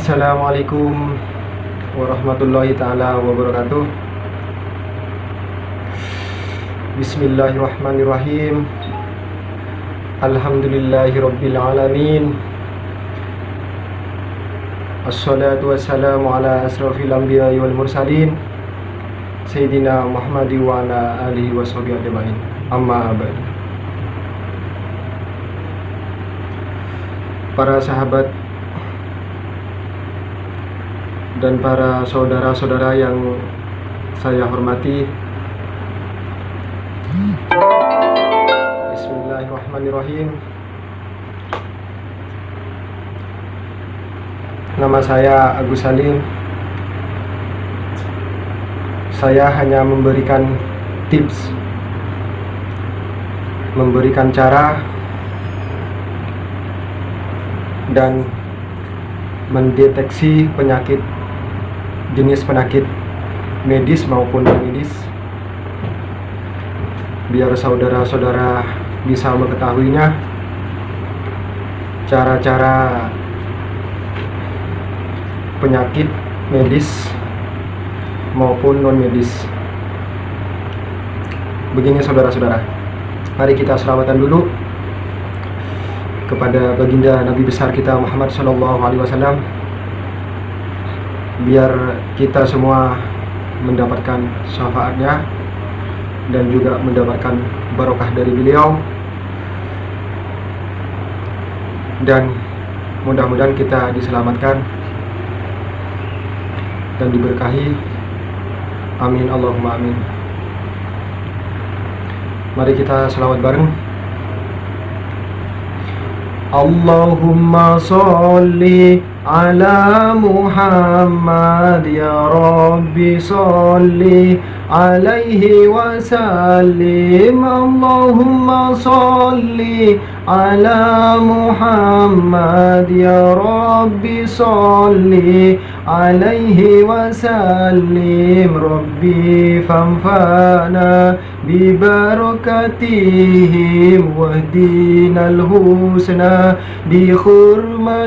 Assalamualaikum warahmatullahi taala wabarakatuh. Bismillahirrahmanirrahim. Alhamdulillahirabbil alamin. Assalatu wassalamu ala asrafil anbiya'i wal mursalin Sayyidina Muhammadi wa ala alihi wa sahbihi ajma'in. Amma ba'd. Para sahabat dan para saudara-saudara yang saya hormati. Bismillahirrahmanirrahim. Nama saya Agus Salim. Saya hanya memberikan tips Memberikan cara Dan mendeteksi penyakit jenis penyakit medis maupun non medis. Biar saudara-saudara bisa mengetahuinya. Cara-cara penyakit medis maupun non medis. Begini saudara-saudara. Mari kita selamatan dulu kepada baginda Nabi besar kita Muhammad Shallallahu Alaihi Wasallam biar kita semua mendapatkan syafaatnya dan juga mendapatkan barokah dari beliau. Dan mudah-mudahan kita diselamatkan dan diberkahi. Amin Allahumma amin. Mari kita selawat bareng. Allahumma salli على محمد يا ربي صل عليه وسلم. اللهم صل على محمد يا ربي صل عليه وسلم. ربي فانفعنا ببركتهم واهدنا الحسنى بحرمتهم.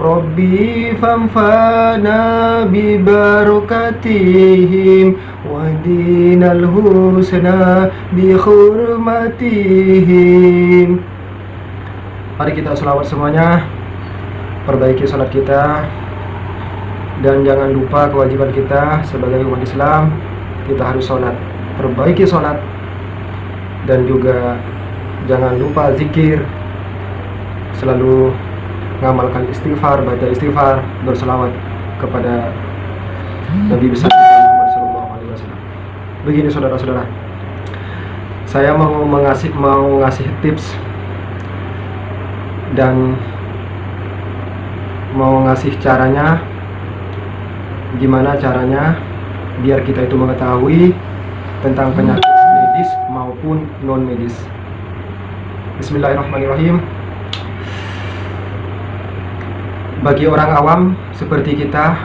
ربي فانفعنا ببركتهم واهدنا الحسنى بحرمتهم Mari kita selawat semuanya Perbaiki sholat kita Dan jangan lupa kewajiban kita Sebagai umat Islam Kita harus sholat Perbaiki sholat Dan juga Jangan lupa zikir Selalu Mengamalkan istighfar, baca istighfar Berselawat kepada Nabi besar Muhammad SAW Begini saudara-saudara. Saya mau mengasih mau ngasih tips dan mau ngasih caranya gimana caranya biar kita itu mengetahui tentang penyakit medis maupun non medis Bismillahirrahmanirrahim. Bagi orang awam seperti kita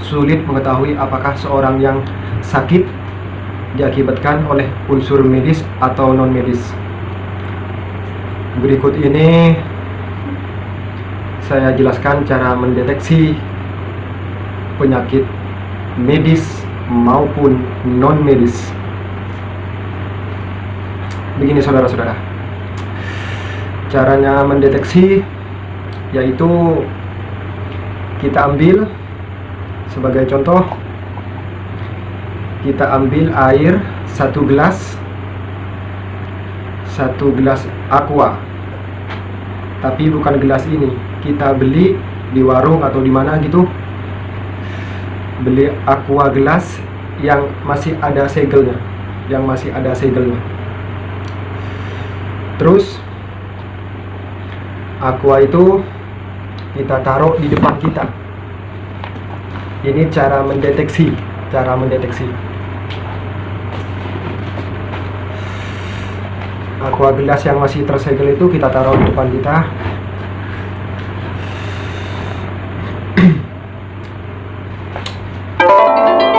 sulit mengetahui apakah seorang yang sakit diakibatkan oleh unsur medis atau non medis Berikut ini saya jelaskan cara mendeteksi penyakit medis maupun non medis. Begini saudara-saudara. Caranya mendeteksi yaitu kita ambil sebagai contoh kita ambil air satu gelas. Satu gelas aqua. Tapi bukan gelas ini. Kita beli di warung atau di mana gitu. Beli aqua gelas yang masih ada segelnya. Yang masih ada segelnya. Terus aqua itu kita taruh di depan kita. Ini cara mendeteksi cara mendeteksi aqua gelas yang masih tersegel itu kita taruh di depan kita.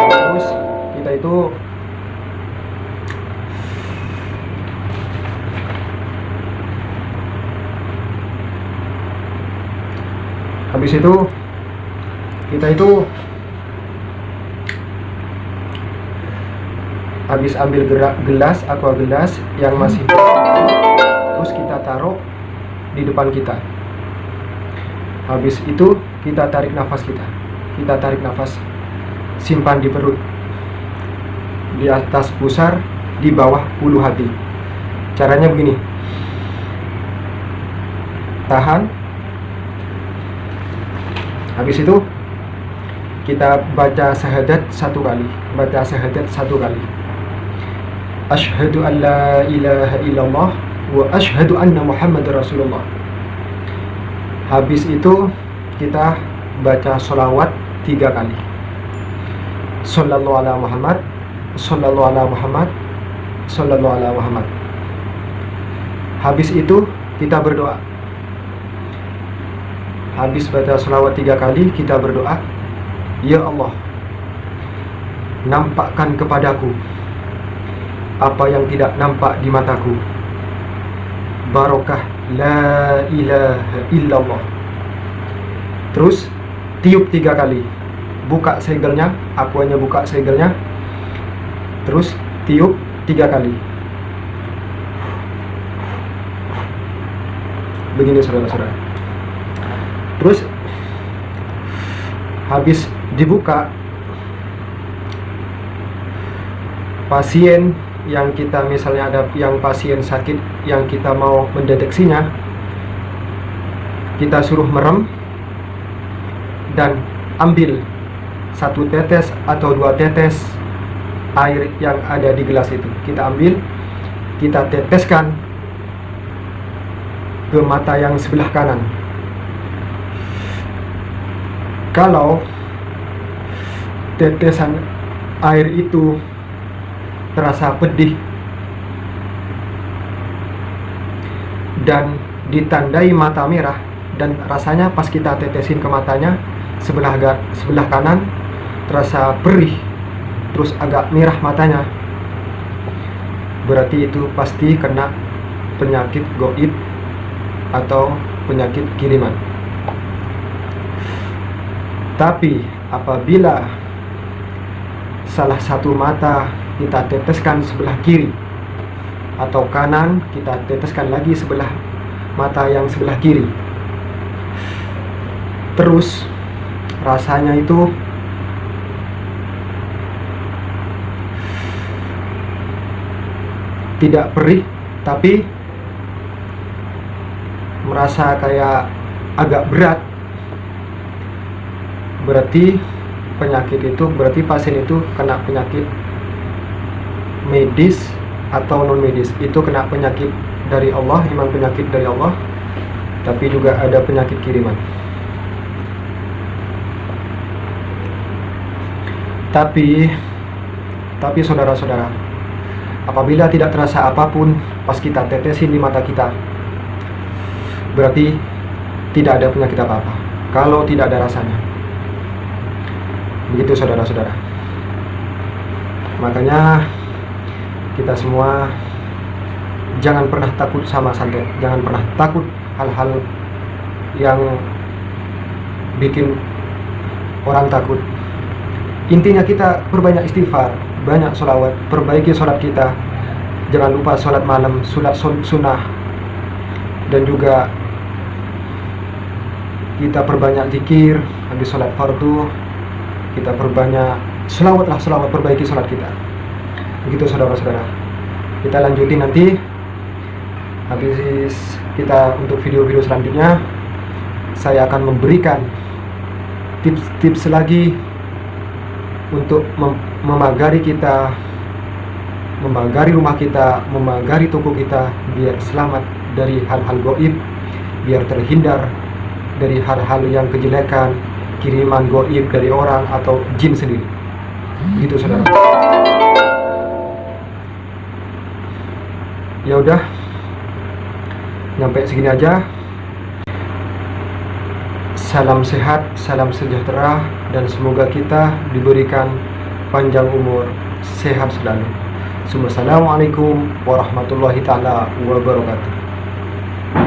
Terus kita itu habis itu kita itu habis ambil gelas aqua gelas yang masih di depan kita. Habis itu kita tarik nafas kita. Kita tarik nafas simpan di perut. Di atas pusar di bawah ulu hati. Caranya begini. Tahan. Habis itu kita baca syahadat satu kali. Baca syahadat satu kali. Ashhadu an la ilaha illallah wa ashhadu anna muhammad rasulullah. Habis itu kita baca sholawat tiga kali. Sallallahu ala muhammad sallallahu ala muhammad sallallahu ala muhammad. Habis itu kita berdoa. Habis baca selawat tiga kali kita berdoa. Ya Allah nampakkan kepadaku apa yang tidak nampak di mataku barokah la ilaha illallah. Terus tiup tiga kali. Buka segelnya aku hanya buka segelnya terus tiup tiga kali. Begini saudara-saudara. Terus habis dibuka pasien yang kita misalnya ada yang pasien sakit yang kita mau mendeteksinya kita suruh merem dan ambil satu tetes atau dua tetes air yang ada di gelas itu. Kita ambil kita teteskan ke mata yang sebelah kanan. Kalau tetesan air itu terasa pedih dan ditandai mata merah dan rasanya pas kita tetesin ke matanya sebelah sebelah kanan terasa perih terus agak merah matanya. Berarti itu pasti kena penyakit goib atau penyakit kiriman. Tapi apabila salah satu mata kita teteskan sebelah kiri atau kanan, kita teteskan lagi sebelah mata yang sebelah kiri. Terus rasanya itu tidak perih tapi merasa kayak agak berat berarti penyakit itu berarti pasien itu kena penyakit medis atau non medis. Itu kena penyakit dari Allah memang penyakit dari Allah tapi juga ada penyakit kiriman. Tapi tapi saudara-saudara apabila tidak terasa apa pun pas kita tetesin di mata kita berarti tidak ada penyakit apa-apa. Kalau tidak ada rasanya. Begitu saudara-saudara. Makanya kita semua jangan pernah takut sama santet jangan pernah takut hal-hal yang bikin orang takut. Intinya kita perbanyak istighfar banyak sholawat perbaiki sholat kita. Jangan lupa sholat malam sholat sunnah. Dan juga kita perbanyak zikir habis sholat fardu kita perbanyak selawatlah selawat perbaiki sholat kita begitu saudara-saudara. Kita lanjutin nanti. Habis kita untuk video-video selanjutnya saya akan memberikan tips-tips lagi untuk mem memagari kita memagari rumah kita memagari toko kita biar selamat dari hal-hal goib biar terhindar dari hal-hal yang kejelekan kiriman goib dari orang atau jin sendiri. Gitu saudara ya udah. Nyampe segini aja. Salam sehat salam sejahtera dan semoga kita diberikan panjang umur sehat selalu. Assalamualaikum warahmatullahi taala wabarakatuh